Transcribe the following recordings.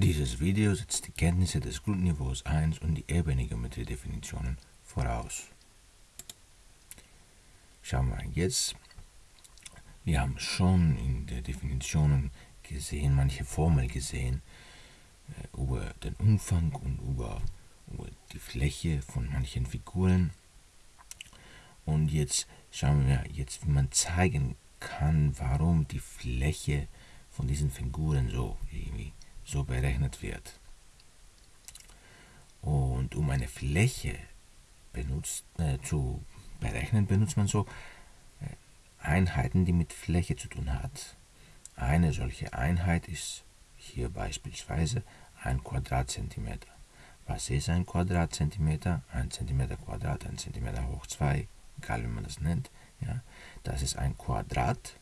Dieses Video setzt die Kenntnisse des Grundniveaus 1 und die Ebengeometrie-Definitionen voraus. Schauen wir jetzt. Wir haben schon in den Definitionen gesehen, manche Formeln gesehen, äh, über den Umfang und über, über die Fläche von manchen Figuren. Und jetzt schauen wir jetzt, wie man zeigen kann, warum die Fläche von diesen Figuren so irgendwie so berechnet wird. Und um eine Fläche benutzt, äh, zu berechnen, benutzt man so äh, Einheiten, die mit Fläche zu tun hat. Eine solche Einheit ist hier beispielsweise ein Quadratzentimeter. Was ist ein Quadratzentimeter? Ein Zentimeter Quadrat, ein Zentimeter hoch 2, egal wie man das nennt. Ja, das ist ein Quadrat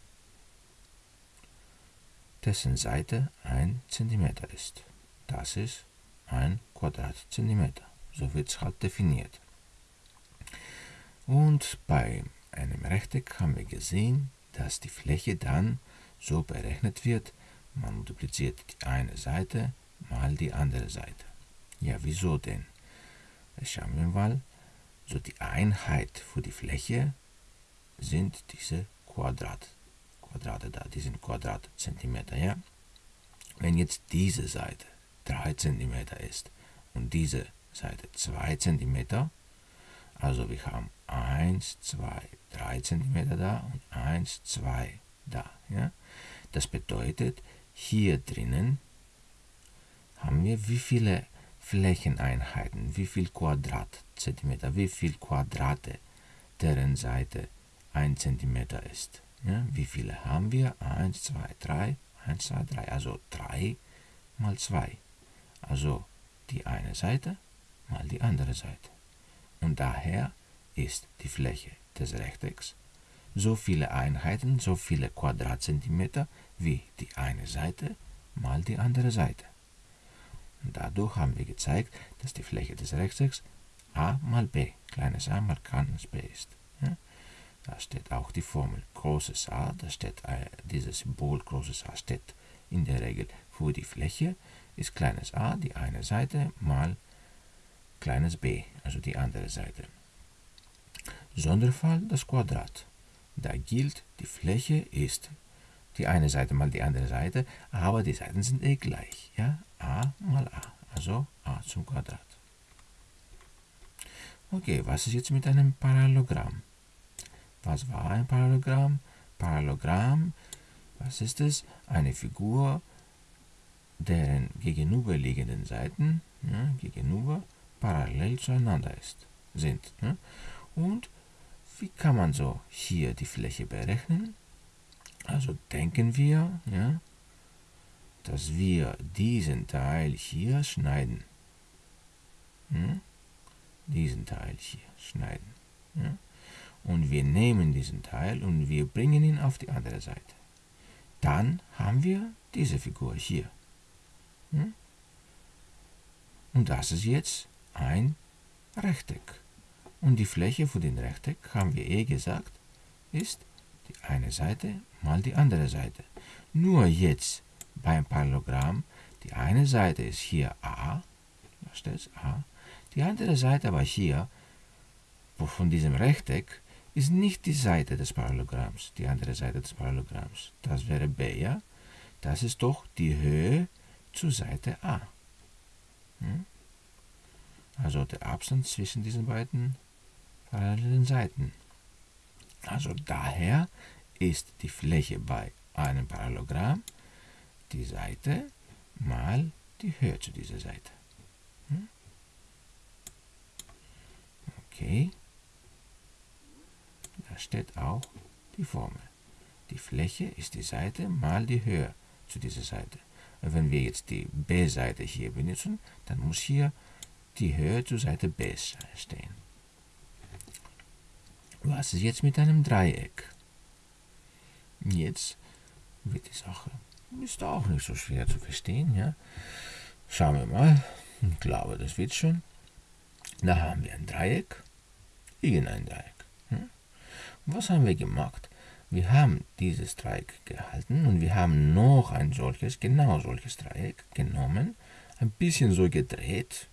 dessen Seite 1 cm ist. Das ist ein Quadratzentimeter. So wird es halt definiert. Und bei einem Rechteck haben wir gesehen, dass die Fläche dann so berechnet wird, man multipliziert die eine Seite mal die andere Seite. Ja, wieso denn? Schauen wir mal. So die Einheit für die Fläche sind diese Quadrat. Quadrate da, die sind Quadratzentimeter, ja? Wenn jetzt diese Seite 3 cm ist und diese Seite 2 cm, also wir haben 1, 2, 3 cm da und 1, 2 da, ja? Das bedeutet, hier drinnen haben wir wie viele Flächeneinheiten, wie viel Quadratzentimeter, wie viel Quadrate, deren Seite 1 cm ist. Ja, wie viele haben wir? 1, 2, 3, 1, 2, 3. Also 3 mal 2. Also die eine Seite mal die andere Seite. Und daher ist die Fläche des Rechtecks so viele Einheiten, so viele Quadratzentimeter wie die eine Seite mal die andere Seite. Und dadurch haben wir gezeigt, dass die Fläche des Rechtecks a mal b, kleines a mal kleines b ist. Da steht auch die Formel großes A, da steht äh, dieses Symbol großes A steht in der Regel für die Fläche, ist kleines a die eine Seite mal kleines b, also die andere Seite. Sonderfall das Quadrat. Da gilt, die Fläche ist die eine Seite mal die andere Seite, aber die Seiten sind eh gleich. Ja? a mal a, also a zum Quadrat. Okay, was ist jetzt mit einem Parallelogramm? Was war ein Parallelogramm? Parallelogramm, was ist es? Eine Figur, deren gegenüberliegenden Seiten ja, gegenüber parallel zueinander ist, sind. Ja. Und wie kann man so hier die Fläche berechnen? Also denken wir, ja, dass wir diesen Teil hier schneiden. Ja, diesen Teil hier schneiden. Ja und wir nehmen diesen Teil und wir bringen ihn auf die andere Seite. Dann haben wir diese Figur hier. Hm? Und das ist jetzt ein Rechteck. Und die Fläche für den Rechteck, haben wir eh gesagt, ist die eine Seite mal die andere Seite. Nur jetzt beim Parallelogramm, die eine Seite ist hier a, da steht a, die andere Seite aber hier, von diesem Rechteck, ist nicht die Seite des Parallelogramms, die andere Seite des Parallelogramms. Das wäre b, ja? Das ist doch die Höhe zur Seite a. Hm? Also der Abstand zwischen diesen beiden parallelen Seiten. Also daher ist die Fläche bei einem Parallelogramm die Seite mal die Höhe zu dieser Seite. Hm? Okay. Da steht auch die Formel. Die Fläche ist die Seite mal die Höhe zu dieser Seite. Und wenn wir jetzt die B-Seite hier benutzen, dann muss hier die Höhe zur Seite B stehen. Was ist jetzt mit einem Dreieck? Jetzt wird die Sache ist auch nicht so schwer zu verstehen. Ja? Schauen wir mal. Ich glaube, das wird schon. Da haben wir ein Dreieck, irgendein Dreieck. Was haben wir gemacht? Wir haben dieses Dreieck gehalten und wir haben noch ein solches, genau solches Dreieck genommen ein bisschen so gedreht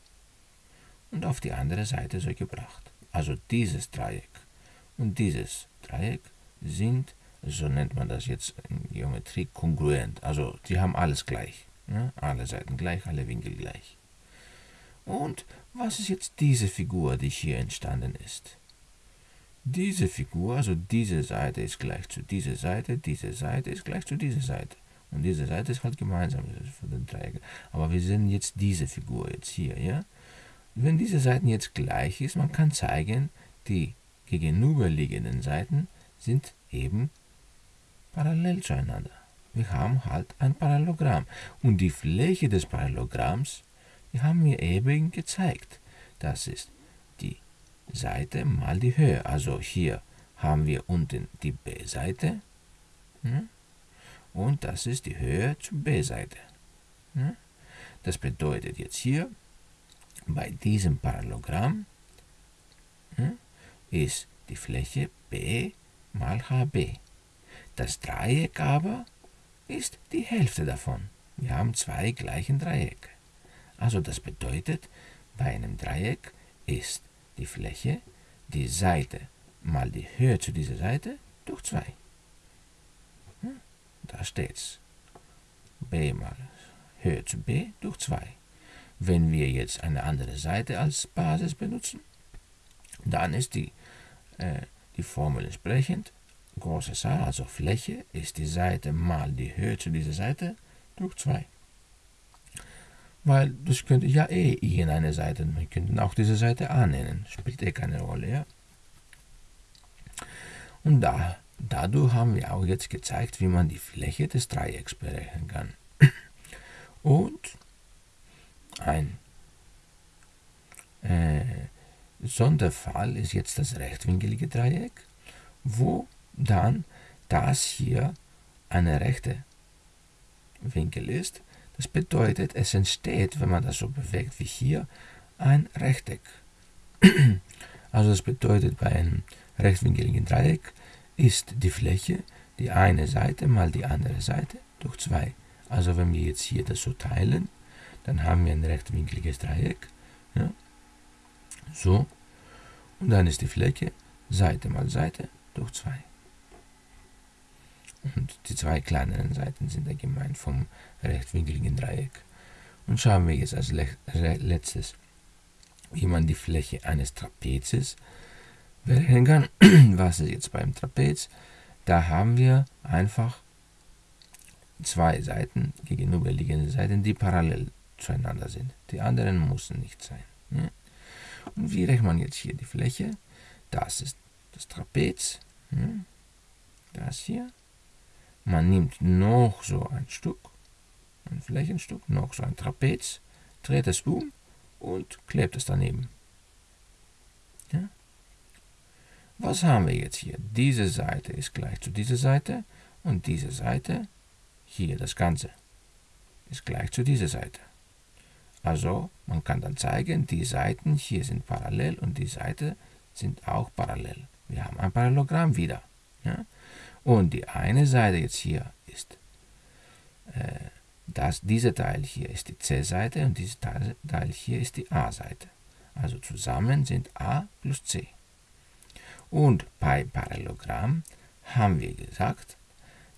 und auf die andere Seite so gebracht. Also dieses Dreieck und dieses Dreieck sind, so nennt man das jetzt in Geometrie, kongruent. Also sie haben alles gleich. Ja? Alle Seiten gleich, alle Winkel gleich. Und was ist jetzt diese Figur, die hier entstanden ist? Diese Figur, also diese Seite ist gleich zu dieser Seite, diese Seite ist gleich zu dieser Seite. Und diese Seite ist halt gemeinsam von den Dreiecken. Aber wir sehen jetzt diese Figur jetzt hier, ja? Wenn diese Seiten jetzt gleich ist, man kann zeigen, die gegenüberliegenden Seiten sind eben parallel zueinander. Wir haben halt ein Parallelogramm. Und die Fläche des Parallelogramms, die haben wir eben gezeigt. Das ist Seite mal die Höhe. Also hier haben wir unten die B-Seite. Hm? Und das ist die Höhe zur B-Seite. Hm? Das bedeutet jetzt hier, bei diesem Parallelogramm hm, ist die Fläche B mal HB. Das Dreieck aber ist die Hälfte davon. Wir haben zwei gleichen Dreiecke. Also das bedeutet, bei einem Dreieck ist die Fläche die Seite mal die Höhe zu dieser Seite durch 2. Hm, da steht's. b mal Höhe zu b durch 2. Wenn wir jetzt eine andere Seite als Basis benutzen, dann ist die, äh, die Formel entsprechend großes A, also Fläche, ist die Seite mal die Höhe zu dieser Seite durch 2. Weil das könnte ja eh irgendeine Seite, wir könnten auch diese Seite A nennen, spielt eh keine Rolle, ja. Und da, dadurch haben wir auch jetzt gezeigt, wie man die Fläche des Dreiecks berechnen kann. Und ein äh, Sonderfall ist jetzt das rechtwinklige Dreieck, wo dann das hier eine rechte Winkel ist. Das bedeutet, es entsteht, wenn man das so bewegt wie hier, ein Rechteck. Also das bedeutet, bei einem rechtwinkeligen Dreieck ist die Fläche die eine Seite mal die andere Seite durch 2. Also wenn wir jetzt hier das so teilen, dann haben wir ein rechtwinkliges Dreieck. Ja? So. Und dann ist die Fläche Seite mal Seite durch 2. Und die zwei kleineren Seiten sind dann gemeint vom rechtwinkligen Dreieck. Und schauen wir jetzt als letztes, wie man die Fläche eines Trapezes berechnen kann. Was ist jetzt beim Trapez? Da haben wir einfach zwei Seiten, gegenüberliegende Seiten, die parallel zueinander sind. Die anderen müssen nicht sein. Ne? Und wie rechnet man jetzt hier die Fläche? Das ist das Trapez. Ne? Das hier. Man nimmt noch so ein Stück, ein Flächenstück, noch so ein Trapez, dreht es um und klebt es daneben. Ja? Was haben wir jetzt hier? Diese Seite ist gleich zu dieser Seite und diese Seite, hier das Ganze, ist gleich zu dieser Seite. Also man kann dann zeigen, die Seiten hier sind parallel und die Seiten sind auch parallel. Wir haben ein Parallelogramm wieder. Ja? Und die eine Seite jetzt hier ist, äh, das, dieser Teil hier ist die C-Seite und dieser Teil hier ist die A-Seite. Also zusammen sind A plus C. Und bei Parallelogramm haben wir gesagt,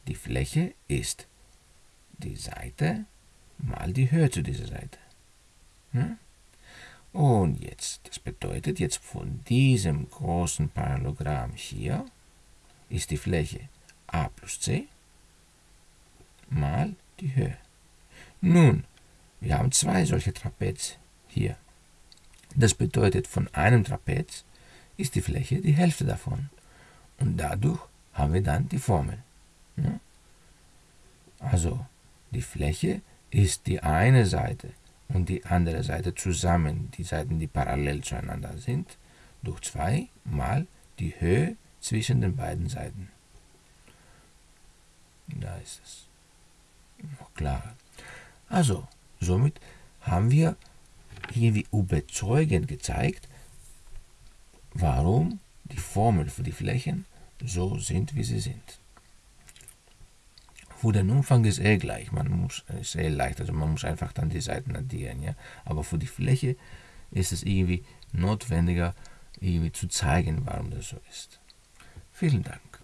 die Fläche ist die Seite mal die Höhe zu dieser Seite. Hm? Und jetzt, das bedeutet jetzt von diesem großen Parallelogramm hier ist die Fläche a plus c mal die Höhe. Nun, wir haben zwei solche Trapez hier. Das bedeutet, von einem Trapez ist die Fläche die Hälfte davon. Und dadurch haben wir dann die Formel. Ja? Also, die Fläche ist die eine Seite und die andere Seite zusammen, die Seiten, die parallel zueinander sind, durch 2 mal die Höhe zwischen den beiden Seiten. Da ist es noch klarer. Also, somit haben wir irgendwie überzeugend gezeigt, warum die Formeln für die Flächen so sind, wie sie sind. Für den Umfang ist eh gleich, man muss, ist eh leicht, also man muss einfach dann die Seiten addieren, ja. Aber für die Fläche ist es irgendwie notwendiger, irgendwie zu zeigen, warum das so ist. Vielen Dank.